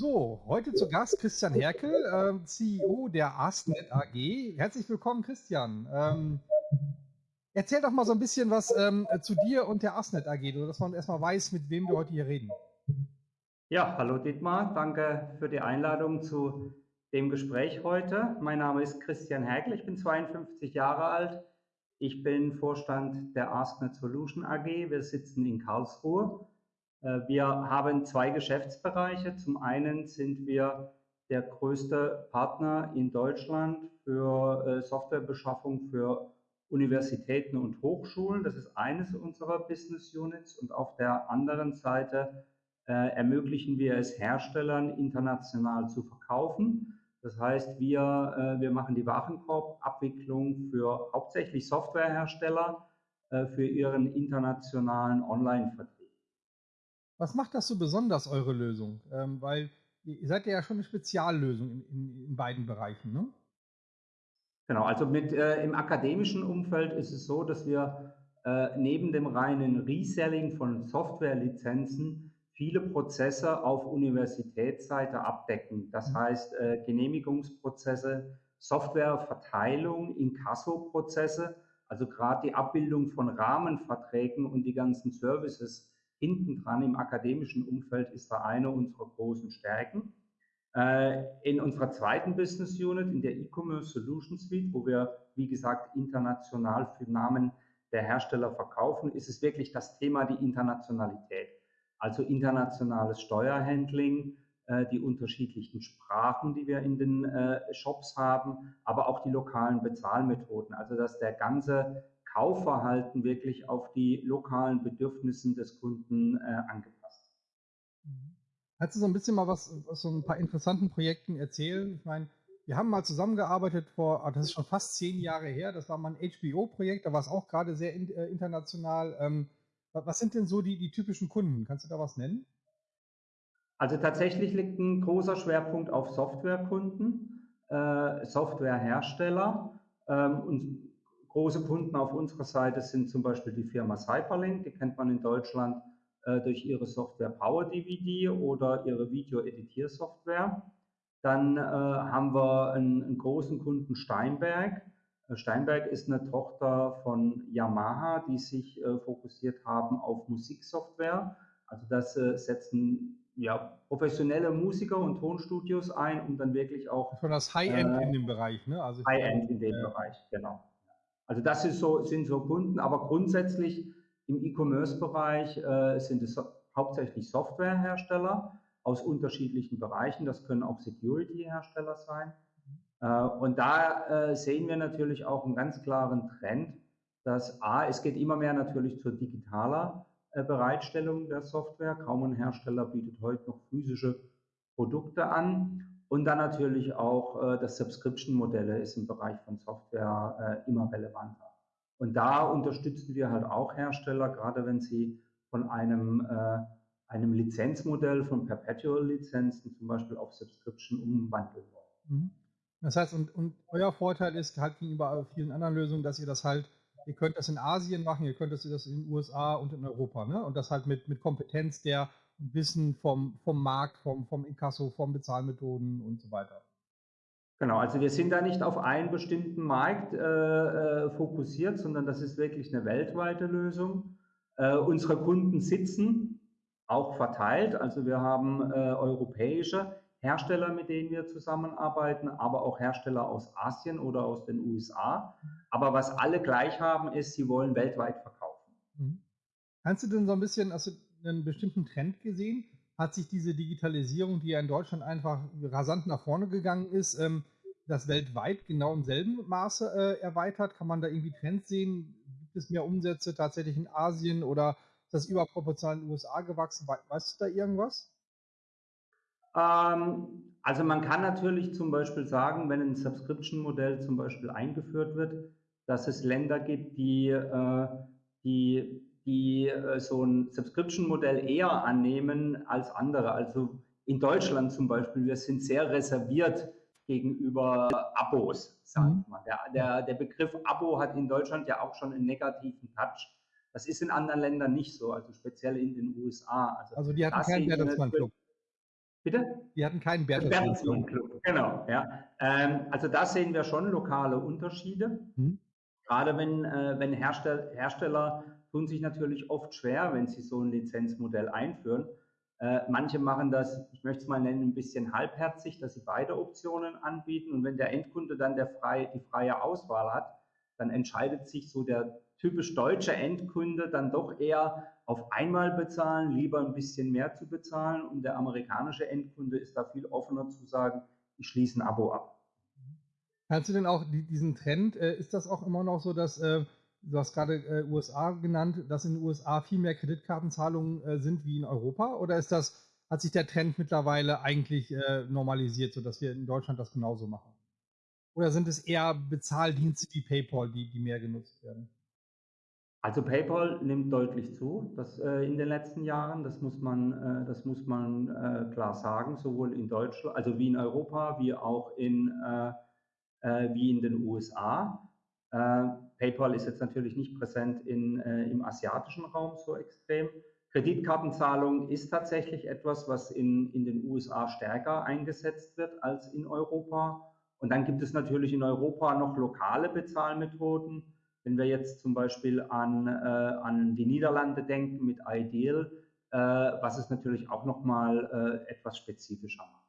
So, heute zu Gast Christian Herkel, äh, CEO der AskNet AG. Herzlich willkommen, Christian. Ähm, erzähl doch mal so ein bisschen was ähm, zu dir und der AskNet AG, dass man erstmal weiß, mit wem wir heute hier reden. Ja, hallo Dietmar, danke für die Einladung zu dem Gespräch heute. Mein Name ist Christian Herkel, ich bin 52 Jahre alt. Ich bin Vorstand der AskNet Solution AG. Wir sitzen in Karlsruhe. Äh, wir haben zwei Geschäftsbereiche. Zum einen sind wir der größte Partner in Deutschland für äh, Softwarebeschaffung für Universitäten und Hochschulen. Das ist eines unserer Business Units. Und auf der anderen Seite äh, ermöglichen wir es Herstellern international zu verkaufen. Das heißt, wir, wir machen die Warenkorbabwicklung für hauptsächlich Softwarehersteller für ihren internationalen Online-Vertrieb. Was macht das so besonders, eure Lösung? Ähm, weil ihr seid ja schon eine Speziallösung in, in, in beiden Bereichen, ne? Genau, also mit, äh, im akademischen Umfeld ist es so, dass wir äh, neben dem reinen Reselling von Softwarelizenzen viele Prozesse auf Universitätsseite abdecken. Das mhm. heißt äh, Genehmigungsprozesse, Softwareverteilung, Inkasso-Prozesse, also gerade die Abbildung von Rahmenverträgen und die ganzen Services, hinten dran im akademischen Umfeld ist da eine unserer großen Stärken. Äh, in unserer zweiten Business Unit, in der E-Commerce Solution Suite, wo wir, wie gesagt, international für Namen der Hersteller verkaufen, ist es wirklich das Thema die Internationalität. Also internationales Steuerhandling, äh, die unterschiedlichen Sprachen, die wir in den äh, Shops haben, aber auch die lokalen Bezahlmethoden. Also dass der ganze Kaufverhalten wirklich auf die lokalen Bedürfnissen des Kunden äh, angepasst. Mhm. Kannst du so ein bisschen mal was aus so ein paar interessanten Projekten erzählen? Ich meine, wir haben mal zusammengearbeitet vor, ah, das ist schon fast zehn Jahre her, das war mal ein HBO-Projekt, da war es auch gerade sehr in, äh, international. Ähm, was sind denn so die, die typischen Kunden? Kannst du da was nennen? Also tatsächlich liegt ein großer Schwerpunkt auf Softwarekunden, äh, Softwarehersteller. Ähm, und Große Kunden auf unserer Seite sind zum Beispiel die Firma Cyberlink, die kennt man in Deutschland äh, durch ihre Software PowerDVD oder ihre Video-Editiersoftware. Dann äh, haben wir einen, einen, großen Kunden Steinberg. Äh, Steinberg ist eine Tochter von Yamaha, die sich äh, fokussiert haben auf Musiksoftware. Also das äh, setzen ja, professionelle Musiker und Tonstudios ein, um dann wirklich auch. Von das High-End äh, in dem Bereich, ne? Also High-End in dem Bereich, genau. Also das so, sind so Kunden, aber grundsätzlich im E-Commerce-Bereich äh, sind es hauptsächlich Softwarehersteller aus unterschiedlichen Bereichen. Das können auch Security-Hersteller sein. Äh, und da äh, sehen wir natürlich auch einen ganz klaren Trend, dass A, es geht immer mehr natürlich zur digitaler äh, Bereitstellung der Software. Kaum ein Hersteller bietet heute noch physische Produkte an. Und dann natürlich auch äh, das Subscription-Modelle ist im Bereich von Software äh, immer relevanter. Und da unterstützen wir halt auch Hersteller, gerade wenn sie von einem, äh, einem Lizenzmodell von Perpetual-Lizenzen zum Beispiel auf Subscription umwandeln wollen. Mhm. Das heißt, und, und euer Vorteil ist halt gegenüber vielen anderen Lösungen, dass ihr das halt, ihr könnt das in Asien machen, ihr könnt das in den USA und in Europa, ne? Und das halt mit, mit Kompetenz der Wissen vom, vom Markt, vom, vom Inkasso, vom Bezahlmethoden und so weiter. Genau, also wir sind da nicht auf einen bestimmten Markt äh, äh, fokussiert, sondern das ist wirklich eine weltweite Lösung. Äh, unsere Kunden sitzen auch verteilt, also wir haben äh, europäische Hersteller, mit denen wir zusammenarbeiten, aber auch Hersteller aus Asien oder aus den USA. Aber was alle gleich haben, ist, sie wollen weltweit verkaufen. Mhm. Kannst du denn so ein bisschen, also einen bestimmten Trend gesehen? Hat sich diese Digitalisierung, die ja in Deutschland einfach rasant nach vorne gegangen ist, ähm, das weltweit genau im selben Maße äh, erweitert? Kann man da irgendwie Trends sehen? Gibt es mehr Umsätze tatsächlich in Asien oder ist das überproportional in den USA gewachsen? Weißt du da irgendwas? Ähm, also man kann natürlich zum Beispiel sagen, wenn ein Subscription-Modell zum Beispiel eingeführt wird, dass es Länder gibt, die, äh, die die äh, so ein Subscription-Modell eher annehmen als andere. Also in Deutschland zum Beispiel, wir sind sehr reserviert gegenüber Abos, sagen wir mhm. mal. Der, der, der Begriff Abo hat in Deutschland ja auch schon einen negativen Touch. Das ist in anderen Ländern nicht so, also speziell in den USA. Also, also die hatten keinen Bertelsmann-Club. Bitte? Die hatten keinen Bertelsmann Club. Genau, ja. Ähm, also da sehen wir schon lokale Unterschiede. Hm. Gerade wenn, äh, wenn Herstell Hersteller tun sich natürlich oft schwer, wenn sie so ein Lizenzmodell einführen. Äh, manche machen das, ich möchte es mal nennen, ein bisschen halbherzig, dass sie beide Optionen anbieten. Und wenn der Endkunde dann der frei, die freie Auswahl hat, dann entscheidet sich so der typisch deutsche Endkunde dann doch eher auf einmal bezahlen, lieber ein bisschen mehr zu bezahlen. Und der amerikanische Endkunde ist da viel offener zu sagen, ich schließe ein Abo ab. Kannst du denn auch diesen Trend, äh, ist das auch immer noch so, dass, äh, du hast gerade äh, USA genannt, dass in den USA viel mehr Kreditkartenzahlungen sind wie in Europa? Oder ist das, hat sich der Trend mittlerweile eigentlich normalisiert, sodass wir in Deutschland das genauso machen? Oder sind es eher Bezahldienste wie PayPal, die, die mehr genutzt werden? Also PayPal nimmt deutlich zu das, äh, in den letzten Jahren. Das muss man, äh, das muss man äh, klar sagen, sowohl in Deutschland, also wie in Europa, wie auch in, äh, äh, wie in den USA. Äh, PayPal ist jetzt natürlich nicht präsent in, im asiatischen Raum so extrem. Kreditkartenzahlung ist tatsächlich etwas, was in, in den USA stärker eingesetzt wird als in Europa. Und dann gibt es natürlich in Europa noch lokale Bezahlmethoden wenn wir jetzt zum Beispiel an, äh, an die Niederlande denken mit Ideal, äh, was es natürlich auch nochmal äh, etwas spezifischer macht.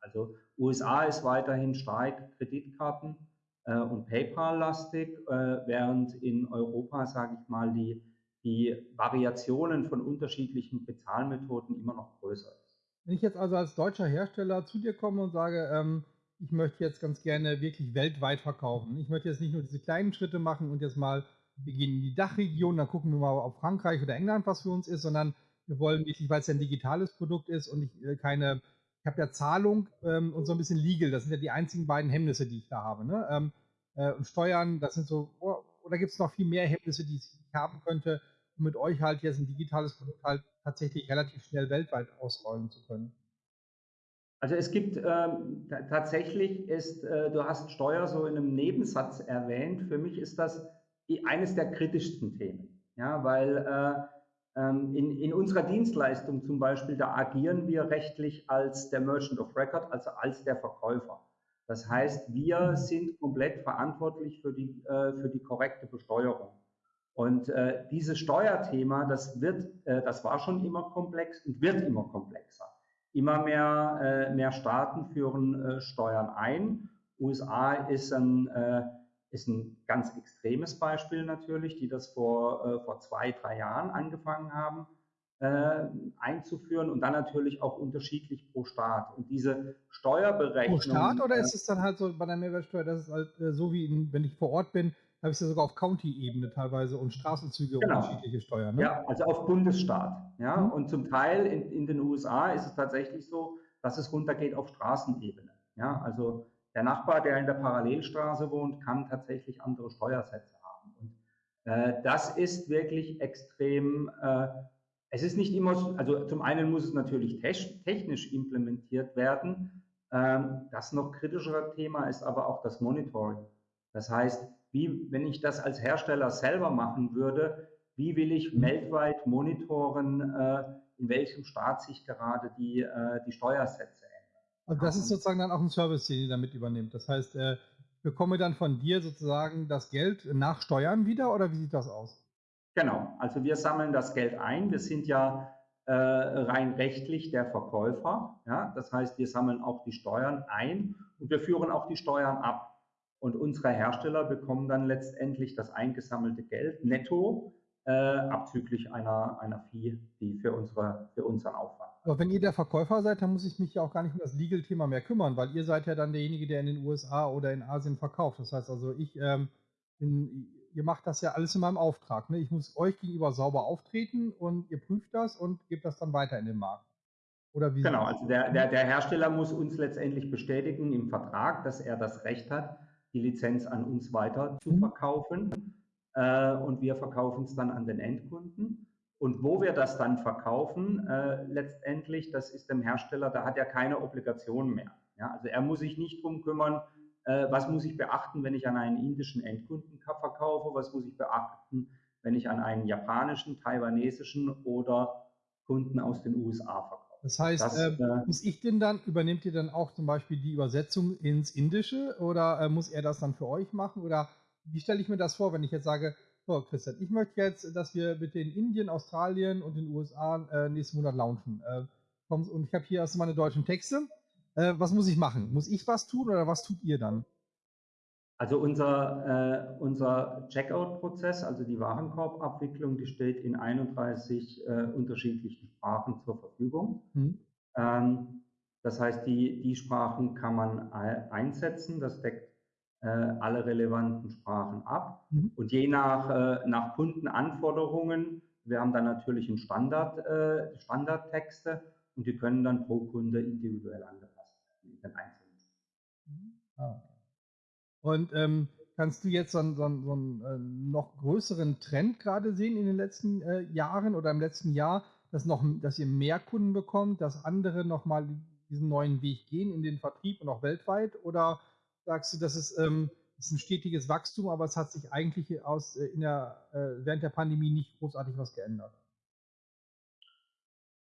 Also USA ist weiterhin stark Kreditkarten äh, und PayPal-lastig, äh, während in Europa, sage ich mal, die, die Variationen von unterschiedlichen Bezahlmethoden immer noch größer ist. Wenn ich jetzt also als deutscher Hersteller zu dir komme und sage, ähm, ich möchte jetzt ganz gerne wirklich weltweit verkaufen. Ich möchte jetzt nicht nur diese kleinen Schritte machen und jetzt mal, wir gehen in die Dachregion, dann gucken wir mal, ob Frankreich oder England was für uns ist, sondern wir wollen wirklich, weil es ein digitales Produkt ist und ich äh, keine, ich habe ja Zahlung ähm, und so ein bisschen Legal, das sind ja die einzigen beiden Hemmnisse, die ich da habe. Ne? Ähm, äh, und Steuern, das sind so, oh, oder gibt es noch viel mehr Hemmnisse, die ich haben könnte, um mit euch halt jetzt ein digitales Produkt halt tatsächlich relativ schnell weltweit ausrollen zu können? Also es gibt ähm, tatsächlich ist, äh, du hast Steuer so in einem Nebensatz erwähnt. Für mich ist das eines der kritischsten Themen, ja, weil äh, in, in unserer Dienstleistung zum Beispiel da agieren wir rechtlich als der Merchant of Record, also als der Verkäufer. Das heißt, wir sind komplett verantwortlich für die äh, für die korrekte Besteuerung. Und äh, dieses Steuerthema, das wird, äh, das war schon immer komplex und wird immer komplexer. Immer mehr, äh, mehr Staaten führen äh, Steuern ein. USA ist ein, äh, ist ein ganz extremes Beispiel natürlich, die das vor, äh, vor zwei, drei Jahren angefangen haben äh, einzuführen und dann natürlich auch unterschiedlich pro Staat. Und diese Steuerberechnung. Pro Staat oder äh, ist es dann halt so bei der Mehrwertsteuer, das ist halt so wie in, wenn ich vor Ort bin, habe ich es ja sogar auf County-Ebene teilweise und Straßenzüge genau. unterschiedliche Steuern. Ne? Ja, also auf Bundesstaat. Ja, mhm. und zum Teil in, in den USA ist es tatsächlich so, dass es runtergeht auf Straßenebene. Ja, also der Nachbar, der in der Parallelstraße wohnt, kann tatsächlich andere Steuersätze haben. Und äh, das ist wirklich extrem. Äh, es ist nicht immer, also zum einen muss es natürlich technisch implementiert werden. Ähm, das noch kritischere Thema ist aber auch das Monitoring. Das heißt, wie, wenn ich das als Hersteller selber machen würde, wie will ich mhm. weltweit monitoren, äh, in welchem Staat sich gerade die, äh, die Steuersätze Also das ist sozusagen dann auch ein Service, den ihr damit übernimmt. Das heißt, äh, bekomme dann von dir sozusagen das Geld nach Steuern wieder oder wie sieht das aus? Genau, also wir sammeln das Geld ein. Wir sind ja äh, rein rechtlich der Verkäufer. Ja? Das heißt, wir sammeln auch die Steuern ein und wir führen auch die Steuern ab. Und unsere Hersteller bekommen dann letztendlich das eingesammelte Geld netto, äh, abzüglich einer, einer Fee, die für, unsere, für unseren Aufwand. Aber wenn ihr der Verkäufer seid, dann muss ich mich ja auch gar nicht um das Legal-Thema mehr kümmern, weil ihr seid ja dann derjenige, der in den USA oder in Asien verkauft. Das heißt also, ich, ähm, bin, ihr macht das ja alles in meinem Auftrag. Ne? Ich muss euch gegenüber sauber auftreten und ihr prüft das und gebt das dann weiter in den Markt. Oder wie genau, also der, der, der Hersteller muss uns letztendlich bestätigen im Vertrag, dass er das Recht hat, die Lizenz an uns weiter zu mhm. verkaufen äh, und wir verkaufen es dann an den Endkunden. Und wo wir das dann verkaufen, äh, letztendlich, das ist dem Hersteller, da hat er keine Obligation mehr. Ja, also er muss sich nicht drum kümmern, äh, was muss ich beachten, wenn ich an einen indischen Endkunden verkaufe, was muss ich beachten, wenn ich an einen japanischen, taiwanesischen oder Kunden aus den USA verkaufe. Das heißt, das, ähm, äh, muss ich denn dann, übernehmt ihr dann auch zum Beispiel die Übersetzung ins Indische oder äh, muss er das dann für euch machen? Oder wie stelle ich mir das vor, wenn ich jetzt sage, so Christian, ich möchte jetzt, dass wir mit den Indien, Australien und den USA äh, nächsten Monat launchen. Äh, und ich habe hier erstmal meine deutschen Texte. Äh, was muss ich machen? Muss ich was tun oder was tut ihr dann? Also unser, äh, unser Checkout-Prozess, also die Warenkorbabwicklung, die steht in 31 äh, unterschiedlichen Sprachen zur Verfügung. Mhm. Ähm, das heißt, die, die Sprachen kann man einsetzen. Das deckt äh, alle relevanten Sprachen ab. Mhm. Und je nach, äh, nach Kundenanforderungen, wir haben dann natürlich einen Standard, äh, Standardtexte und die können dann pro Kunde individuell angepasst werden in den einzelnen. Mhm. Ah, und ähm, kannst du jetzt so einen, so so einen äh, noch größeren Trend gerade sehen in den letzten äh, Jahren oder im letzten Jahr, dass, noch, dass ihr mehr Kunden bekommt, dass andere nochmal diesen neuen Weg gehen in den Vertrieb und auch weltweit? Oder sagst du, das ist, ähm, ist ein stetiges Wachstum, aber es hat sich eigentlich aus, äh, in der, äh, während der Pandemie nicht großartig was geändert?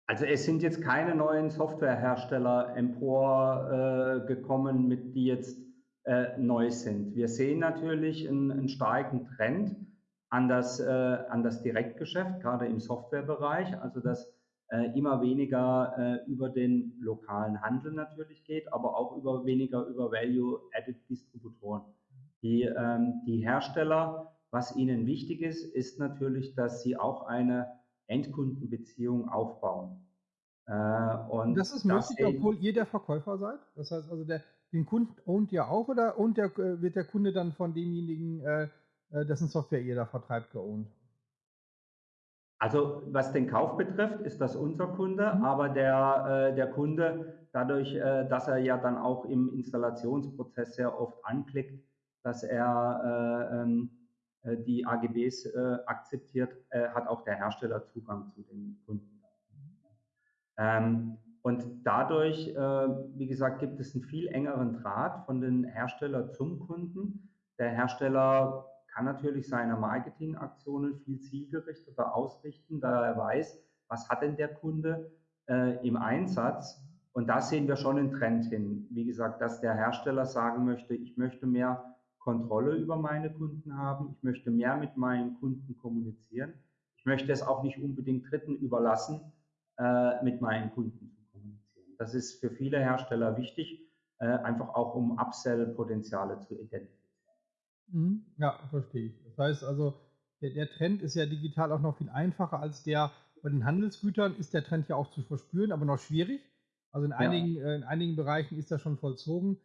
Also es sind jetzt keine neuen Softwarehersteller emporgekommen, äh, mit die jetzt äh, neu sind. Wir sehen natürlich einen, einen starken Trend an das, äh, an das Direktgeschäft, gerade im Softwarebereich, also dass äh, immer weniger äh, über den lokalen Handel natürlich geht, aber auch über weniger über Value-Added Distributoren. Die, ähm, die Hersteller, was ihnen wichtig ist, ist natürlich, dass sie auch eine Endkundenbeziehung aufbauen. Äh, und das ist möglich, obwohl ihr der Verkäufer seid? Das heißt also, der, den Kunden ownt ihr auch oder ownt der, äh, wird der Kunde dann von demjenigen, äh, äh, dessen Software ihr da vertreibt, geowned? Also was den Kauf betrifft, ist das unser Kunde, mhm. aber der, äh, der Kunde, dadurch, äh, dass er ja dann auch im Installationsprozess sehr oft anklickt, dass er äh, ähm, die AGBs akzeptiert, hat auch der Hersteller Zugang zu den Kunden. Ähm, und dadurch, äh, wie gesagt, gibt es einen viel engeren Draht von den Hersteller zum Kunden. Der Hersteller kann natürlich seine Marketingaktionen viel zielgerichteter ausrichten, da er weiß, was hat denn der Kunde äh, im Einsatz. Und da sehen wir schon einen Trend hin. Wie gesagt, dass der Hersteller sagen möchte, ich möchte mehr Kontrolle über meine Kunden haben, ich möchte mehr mit meinen Kunden kommunizieren. Ich möchte es auch nicht unbedingt Dritten überlassen, äh, mit meinen Kunden zu das ist für viele Hersteller wichtig, äh, einfach auch um Upsell-Potenziale zu identifizieren. Mhm. Ja, verstehe ich. Das heißt also, der, der, Trend ist ja digital auch noch viel einfacher als der bei den Handelsgütern ist der Trend ja auch zu verspüren, aber noch schwierig. Also in, ja. einigen, äh, in einigen Bereichen ist das schon vollzogen.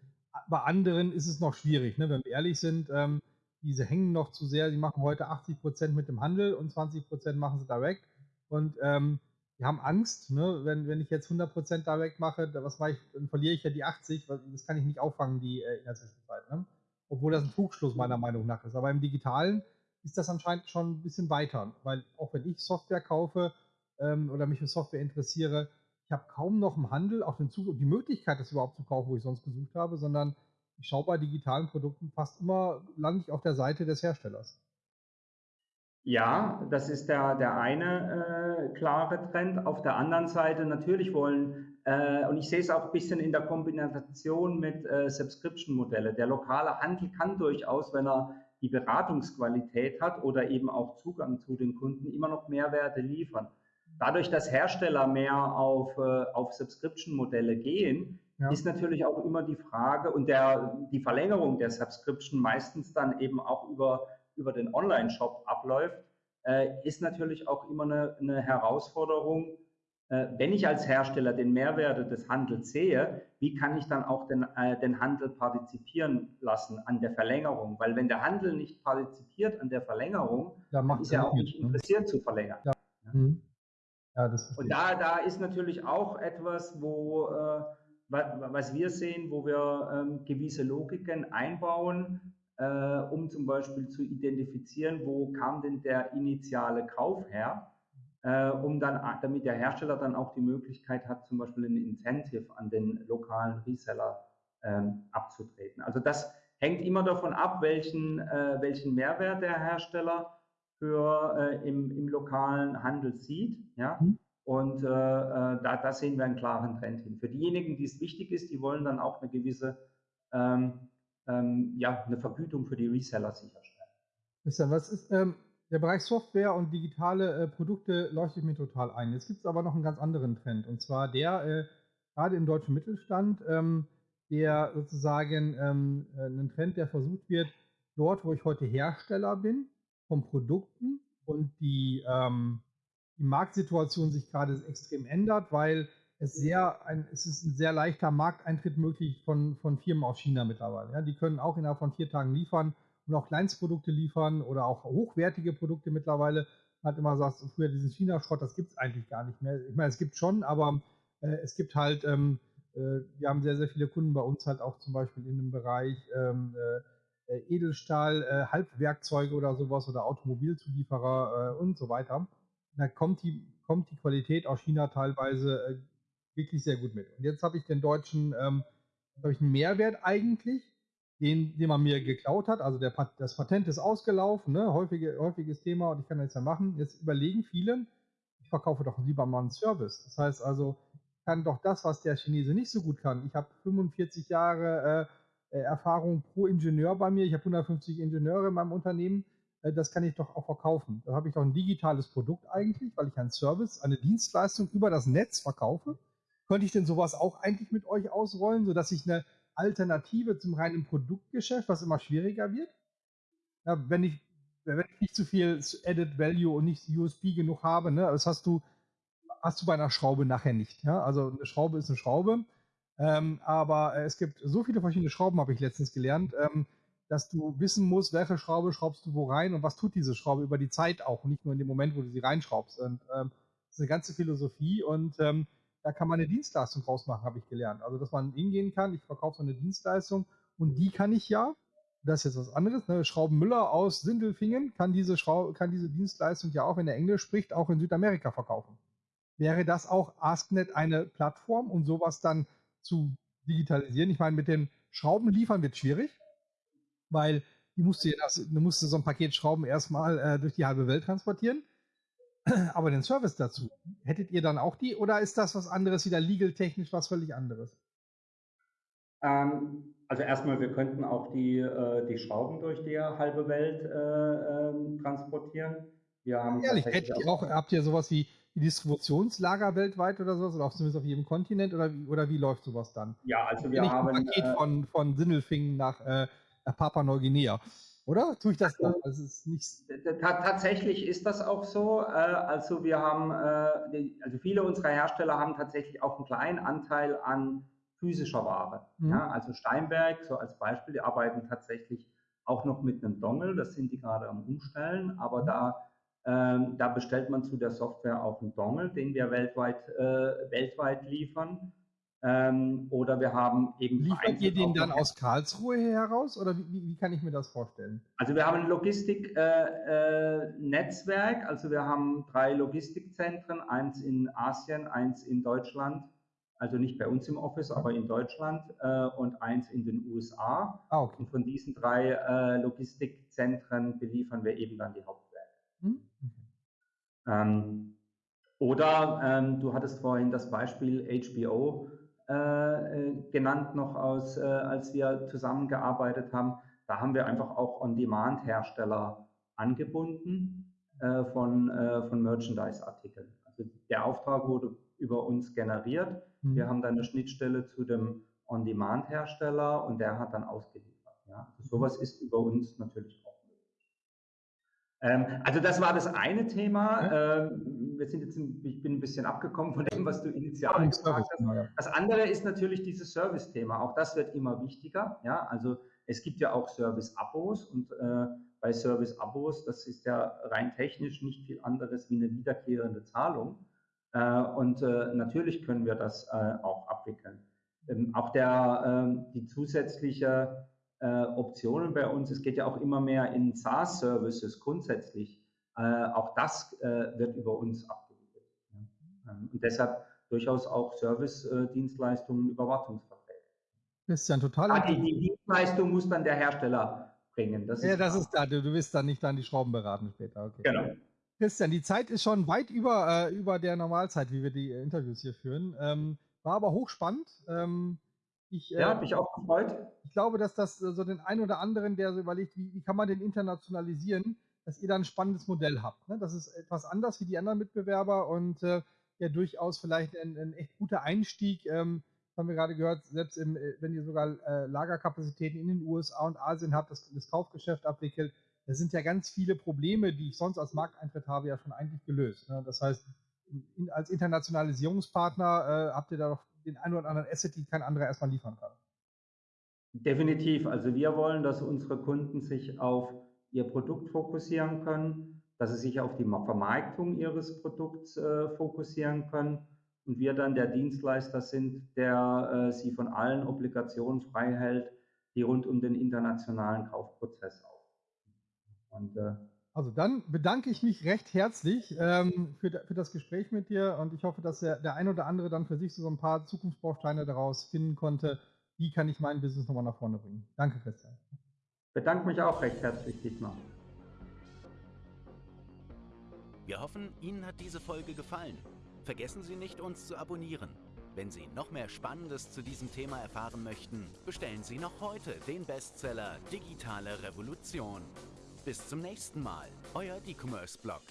Bei anderen ist es noch schwierig, ne? wenn wir ehrlich sind. Ähm, diese hängen noch zu sehr. Sie machen heute 80 Prozent mit dem Handel und 20 Prozent machen sie direkt. Und ähm, die haben Angst, ne? wenn, wenn ich jetzt 100% direkt mache, was mache ich, dann verliere ich ja die 80, das kann ich nicht auffangen die, äh, in der Zwischenzeit. Ne? Obwohl das ein Trugschluss meiner Meinung nach ist. Aber im Digitalen ist das anscheinend schon ein bisschen weiter, weil auch wenn ich Software kaufe ähm, oder mich für Software interessiere, ich habe kaum noch im Handel auch den Zug die Möglichkeit, das überhaupt zu kaufen, wo ich sonst gesucht habe, sondern ich schaue bei digitalen Produkten fast immer, lande auf der Seite des Herstellers. Ja, das ist der, der eine äh, klare Trend. Auf der anderen Seite natürlich wollen, äh, und ich sehe es auch ein bisschen in der Kombination mit äh, Subscription-Modelle. Der lokale Handel kann durchaus, wenn er die Beratungsqualität hat oder eben auch Zugang zu den Kunden, immer noch Mehrwerte liefern. Dadurch, dass Hersteller mehr auf, äh, auf Subscription-Modelle gehen, ja. ist natürlich auch immer die Frage und der, die Verlängerung der Subscription meistens dann eben auch über über den Online-Shop abläuft, äh, ist natürlich auch immer eine, eine Herausforderung. Äh, wenn ich als Hersteller den Mehrwert des Handels sehe, wie kann ich dann auch den, äh, den Handel partizipieren lassen an der Verlängerung? Weil wenn der Handel nicht partizipiert an der Verlängerung, ja, dann ist er auch nicht ne? interessiert ne? zu verlängern. Ja. Mhm. Ja, Und da, da ist natürlich auch etwas, wo äh, was wir sehen, wo wir ähm, gewisse Logiken einbauen, äh, um zum Beispiel zu identifizieren, wo kam denn der initiale Kauf her, äh, um dann, damit der Hersteller dann auch die Möglichkeit hat, zum Beispiel ein Incentive an den lokalen Reseller ähm, abzutreten. Also das hängt immer davon ab, welchen, äh, welchen Mehrwert der Hersteller für äh, im, im lokalen Handel sieht. Ja? Mhm. Und äh, äh, da, da, sehen wir einen klaren Trend hin. Für diejenigen, die es wichtig ist, die wollen dann auch eine gewisse ähm, ähm, ja, eine Vergütung für die Reseller sicherstellen. Christian, was ist ähm, der Bereich Software und digitale äh, Produkte leuchtet mir total ein. Jetzt gibt es aber noch einen ganz anderen Trend und zwar der äh, gerade im deutschen Mittelstand, ähm, der sozusagen ähm, äh, ein Trend, der versucht wird, dort, wo ich heute Hersteller bin, von Produkten und die ähm, die Marktsituation sich gerade extrem ändert, weil es sehr ein, es ist ein sehr leichter Markteintritt möglich von, von Firmen aus China mittlerweile. Ja, die können auch innerhalb von vier Tagen liefern und auch Kleinstprodukte liefern oder auch hochwertige Produkte mittlerweile. Man hat immer gesagt, früher diesen China-Schrott, das gibt es eigentlich gar nicht mehr. Ich meine, es gibt schon, aber äh, es gibt halt, ähm, äh, wir haben sehr, sehr viele Kunden bei uns halt auch zum Beispiel in dem Bereich ähm, äh, äh Edelstahl, äh, Halbwerkzeuge oder sowas oder Automobilzulieferer äh, und so weiter da kommt die, kommt die Qualität aus China teilweise wirklich sehr gut mit. Und jetzt habe ich den deutschen, ähm, habe ich einen Mehrwert eigentlich, den, den man mir geklaut hat. Also der, das Patent ist ausgelaufen, ne? Häufige, häufiges Thema und ich kann das ja machen. Jetzt überlegen viele, ich verkaufe doch lieber mal einen Service. Das heißt also, ich kann doch das, was der Chinese nicht so gut kann. Ich habe 45 Jahre äh, Erfahrung pro Ingenieur bei mir. Ich habe 150 Ingenieure in meinem Unternehmen äh, das kann ich doch auch verkaufen. Da habe ich doch ein digitales Produkt eigentlich, weil ich einen Service, eine Dienstleistung über das Netz verkaufe. Könnte ich denn sowas auch eigentlich mit euch ausrollen, sodass ich eine Alternative zum reinen Produktgeschäft, was immer schwieriger wird? Ja, wenn ich wenn ich nicht zu viel Added Value und nicht USB genug habe, ne, das hast du, hast du bei einer Schraube nachher nicht. Ja? Also eine Schraube ist eine Schraube. Ähm, aber es gibt so viele verschiedene Schrauben, habe ich letztens gelernt. Ähm, dass du wissen musst, welche Schraube schraubst du wo rein und was tut diese Schraube über die Zeit auch nicht nur in dem Moment, wo du sie reinschraubst. Und ähm, das ist eine ganze Philosophie und ähm, da kann man eine Dienstleistung draus machen, habe ich gelernt. Also, dass man hingehen kann, ich verkaufe so eine Dienstleistung und die kann ich ja, das ist jetzt was anderes, ne, Schraubenmüller aus Sindelfingen kann diese, Schraub, kann diese Dienstleistung ja auch, wenn er Englisch spricht, auch in Südamerika verkaufen. Wäre das auch AskNet eine Plattform, um sowas dann zu digitalisieren? Ich meine, mit den Schrauben liefern wird schwierig weil die musste, das, musste so ein Paket Schrauben erstmal äh, durch die halbe Welt transportieren. Aber den Service dazu, hättet ihr dann auch die oder ist das was anderes, wieder legal-technisch was völlig anderes? Ähm, also erstmal, wir könnten auch die, äh, die Schrauben durch die halbe Welt äh, ähm, transportieren. Wir haben Ehrlich, hättet ihr auch, habt ihr sowas wie Distributionslager weltweit oder sowas? Oder auch zumindest auf jedem Kontinent? Oder, oder wie läuft sowas dann? Ja, also wir haben. Ein Paket äh, von, von Sindelfingen nach äh, Papua Neuguinea. Oder? Tue ich das noch? Also ist nicht tatsächlich ist das auch so. Äh, also wir haben, äh, also viele unserer Hersteller haben tatsächlich auch einen kleinen Anteil an physischer Ware. Mhm. Ja, also Steinberg, so als Beispiel, die arbeiten tatsächlich auch noch mit einem Dongle, das sind die gerade am Umstellen, aber da, ähm, da bestellt man zu der Software auch einen Dongle, den wir weltweit, äh, weltweit liefern. Ähm, oder wir haben eben. Liefert ihr den dann aus Karlsruhe heraus oder wie, wie, kann ich mir das vorstellen? Also wir haben ein Logistiknetzwerk, äh, äh, also wir haben drei Logistikzentren, eins in Asien, eins in Deutschland, also nicht bei uns im Office, aber in Deutschland äh, und eins in den USA. Ah, okay. Und von diesen drei äh, Logistikzentren beliefern wir eben dann die Hauptwerke. Hm? Ähm, oder ähm, du hattest vorhin das Beispiel HBO genannt noch aus, äh, als wir zusammengearbeitet haben. Da haben wir einfach auch On-Demand-Hersteller angebunden äh, von, äh, von Merchandise-Artikeln. Also der Auftrag wurde über uns generiert. Mhm. Wir haben dann eine Schnittstelle zu dem On-Demand-Hersteller und der hat dann ausgeliefert. Ja? Also sowas ist über uns natürlich auch möglich. Ähm, also das war das eine Thema. Ähm, wir sind jetzt, ein, ich bin ein bisschen abgekommen von dem, was du initial gesagt hast. Das andere ist natürlich dieses Service-Thema. Auch das wird immer wichtiger. Ja, also es gibt ja auch Service-Abos und äh, bei Service-Abos, das ist ja rein technisch nicht viel anderes wie eine wiederkehrende Zahlung. Äh, und äh, natürlich können wir das äh, auch abwickeln. Ähm, auch der, ähm, die zusätzliche äh, Optionen bei uns, es geht ja auch immer mehr in SaaS-Services grundsätzlich auch das äh, wird über uns abgewickelt. Ähm, und deshalb durchaus auch Service-Dienstleistungen, Überwachungsverträge. Das ist ja ein totaler. Ah, die, die, Dienstleistung muss dann der Hersteller bringen. Das ja, das klar. ist da. Du, du wirst dann nicht dann die Schrauben beraten später. Okay. Genau. Christian, die Zeit ist schon weit über, äh, über der Normalzeit, wie wir die äh, Interviews hier führen. Ähm, war aber hochspannend. Ähm, ich, ja, äh, mich auch gefreut. Ich glaube, dass das äh, so den einen oder anderen, der so überlegt, wie, wie kann man den internationalisieren, dass ihr da ein spannendes Modell habt. Ne? Das ist etwas anders wie die anderen Mitbewerber und äh, ja durchaus vielleicht ein, ein, echt guter Einstieg. Ähm, haben wir gerade gehört, selbst im, äh, wenn ihr sogar äh, Lagerkapazitäten in den USA und Asien habt, das, das Kaufgeschäft abwickelt, da sind ja ganz viele Probleme, die ich sonst als Markteintritt habe, ja schon eigentlich gelöst. Ne? Das heißt, in, als Internationalisierungspartner äh, habt ihr da doch den einen oder anderen Asset, die kein anderer erstmal liefern kann. Definitiv. Also wir wollen, dass unsere Kunden sich auf ihr Produkt fokussieren können, dass sie sich auf die Vermarktung ihres Produkts äh, fokussieren können und wir dann der Dienstleister sind, der äh, sie von allen Obligationen frei hält, die rund um den internationalen Kaufprozess auf und, äh, also dann bedanke ich mich recht herzlich ähm, für, für, das Gespräch mit dir und ich hoffe, dass der, der ein oder andere dann für sich so ein paar Zukunftsbausteine daraus finden konnte. Wie kann ich mein Business nochmal nach vorne bringen? Danke, Christian. Bedanke mich auch recht herzlich, Dietmar. Wir hoffen, Ihnen hat diese Folge gefallen. Vergessen Sie nicht, uns zu abonnieren. Wenn Sie noch mehr Spannendes zu diesem Thema erfahren möchten, bestellen Sie noch heute den Bestseller Digitale Revolution. Bis zum nächsten Mal, euer E-Commerce-Blog.